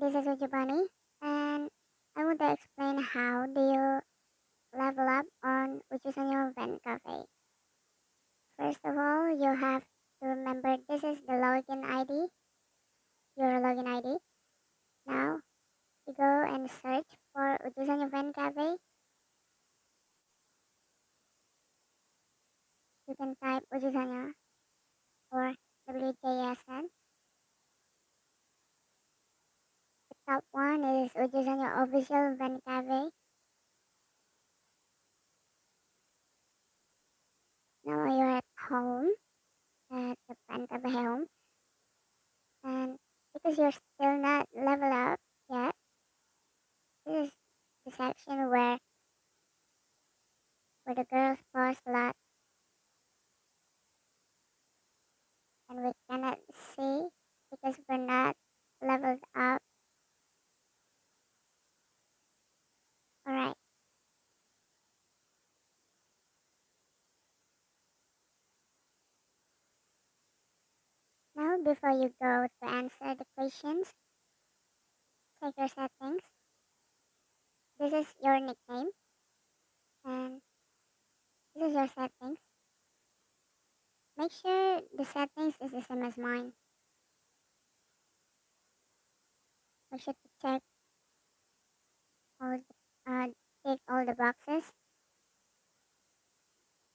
this is Ujubani and I want to explain how do you level up on Ujusanyo Fan Cafe. First of all, you have to remember this is the login ID, your login ID. Now, you go and search for Ujusanyo Fan Cafe. You can type Ujusanyo or WJSN top one is Ujusanyo official Fan Cafe. Now you're at home, at the Fan Cafe home. And because you're still not level up yet, this is the section where where the girls post a lot. And we cannot see because we're not leveled up Alright. Now, before you go to answer the questions, check your settings. This is your nickname. And this is your settings. Make sure the settings is the same as mine. Make sure to check all the uh, tick all the boxes.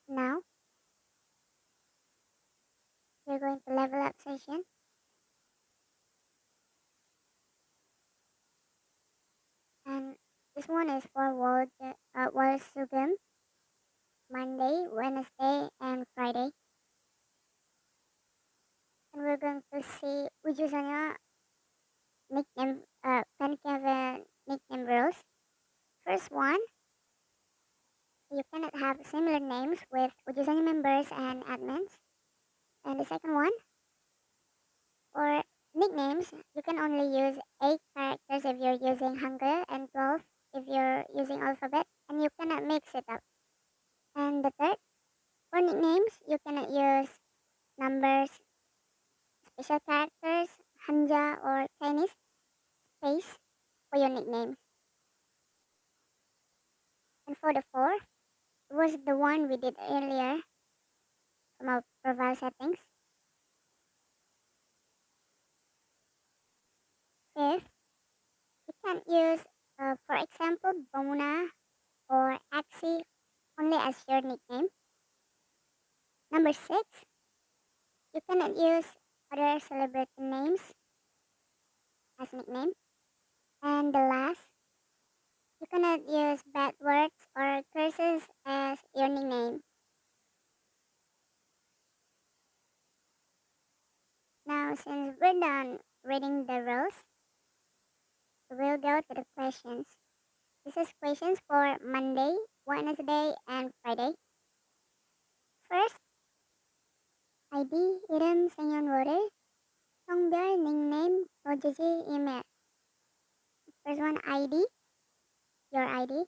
Now, we're going session. And this one is for World, uh, Sugum, Monday, Wednesday, and Friday. And we're going to see Ujusanya nickname, uh, Pancake nickname rules. First one, you cannot have similar names with Ujusanya members and admins. And the second one, for nicknames, you can only use 8 characters if you're using Hangul and 12 if you're using alphabet, and you cannot mix it up. And the third, for nicknames, you cannot use numbers, special characters, Hanja or Chinese space for your nickname. And for the fourth, was the one we did earlier from our profile settings. Fifth, you can use, uh, for example, Bomuna or Exy only as your nickname. Number six, you cannot use other celebrity names as nickname. And the last, you cannot use bad words or curses as your nickname. Now, since we're done reading the rules, we'll go to the questions. This is questions for Monday, Wednesday, and Friday. First, ID, 이름, 생년월일, 성별, nickname, 도지지, email. First one, ID. your ID,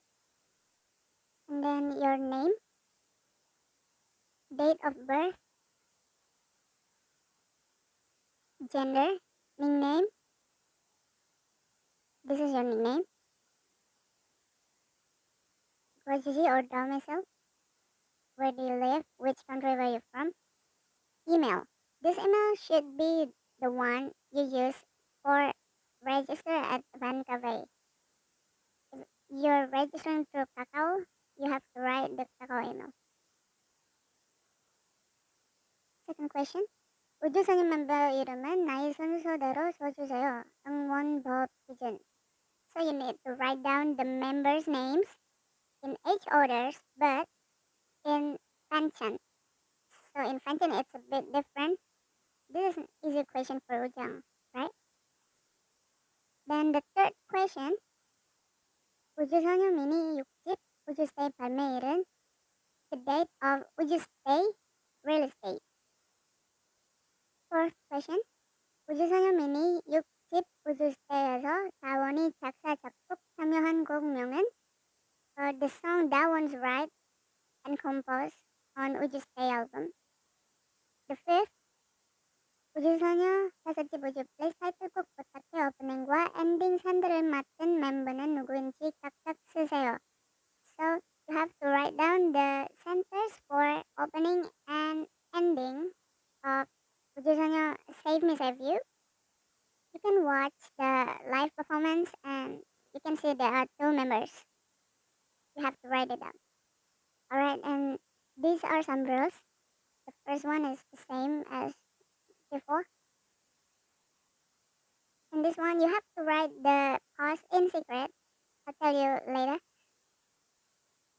and then your name, date of birth, gender, nickname, this is your nickname, residency or domicile, where do you live, which country were you from, email. This email should be the one you use for register at Van Cave you're registering through Kakao, you have to write the Kakao email. Second question. 우주선임 멤버 이름은 나이 순서대로 써주세요. 응원법 기준. So you need to write down the members' names in each orders, but in fanchant. So in fanchant, it's a bit different. This is an easy question for Ujang, right? Then the third question. 우주 소녀 미니 6집 stay 발매일은 The date of 우주스테이 real estate. Fourth question. 우주 소녀 미니 6 집 우주스테이에서 다원이 작사 작곡 참여한 곡명은 uh, The song That One's Right and composed on 우주스테이 album. The fifth. 우주소녀 다섯집 우주 플레이스 타이틀곡 부탁해 오프닝과 시작과 엔딩 산들을 맡은 멤버는 누구인지 각각 쓰세요. So you have to write down the centers for opening and ending of 우주소녀 Save Me Save You. Can watch the live performance and you can see there are two members. You have to write it down. Alright, and these are some rules. The first one is the same as before. In this one, you have to write the pause in secret. I'll tell you later.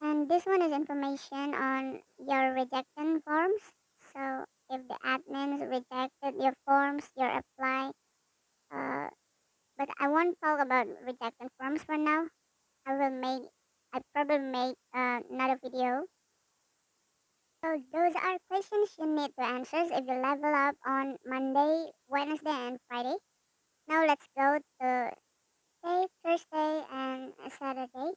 And this one is information on your rejection forms. So if the admins rejected your forms, your apply. Uh, but I won't talk about rejection forms for now. I will make, I probably make uh, another video. So those are questions you need to answer if you level up on Monday, Wednesday, and Friday. Now let's go to say Thursday and Saturday.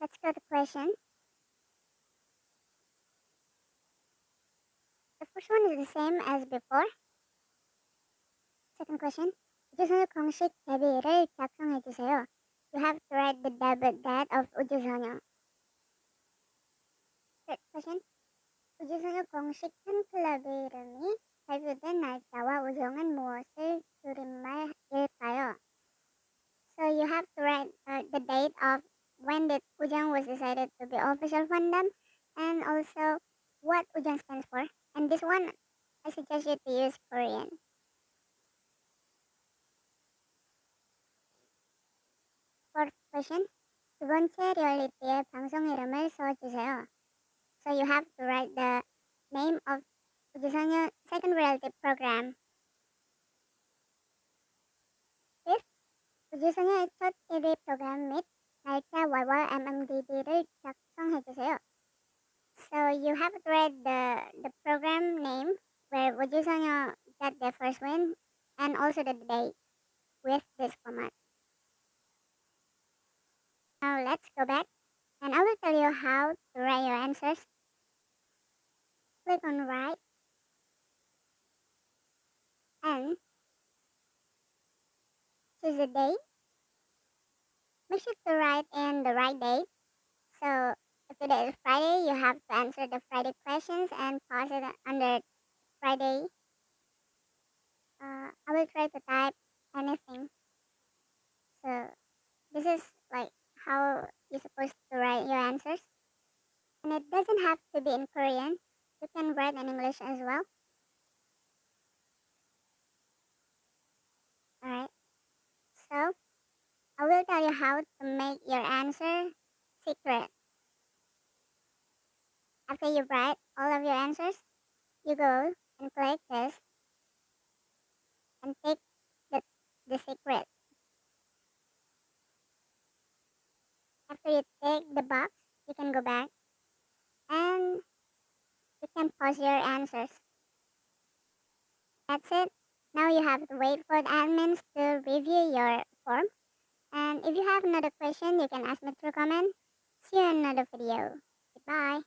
Let's go to question. The first one is the same as before. Second question. 우주소녀 공식 데뷔일을 작성해 주세요. You have to write the debut date of 우주소녀. Third question. 우주소녀 공식 팬클럽의 이름이 발표된 날짜와 우정은 무엇을 줄임말일까요? So you have to write uh, the date of when the Ujang was decided to be official fandom and also what Ujang stands for. And this one, I suggest you to use Korean. question. 두 번째 리얼리티의 방송 이름을 써주세요. So you have to write the name of 우주소녀 second reality program. Fifth, 우주소녀의 첫 TV 프로그램 및 날짜 월월 MMDD를 작성해 주세요. So you have to write the the program name where 우주소녀 got their first win and also the date with this format. Now let's go back and I will tell you how to write your answers. Click on write and choose a date. Make sure to write in the right date. So if today is Friday, you have to answer the Friday questions and pause it under Friday. Uh, I will try to type anything. So this is like how you're supposed to write your answers. And it doesn't have to be in Korean. You can write in English as well. Alright. So I will tell you how to make your answer secret. After you write all of your answers, you go and click this and take the, the secret. After you take the box, you can go back and you can pause your answers. That's it. Now you have to wait for the admins to review your form. And if you have another question, you can ask me through comment. See you in another video. Goodbye.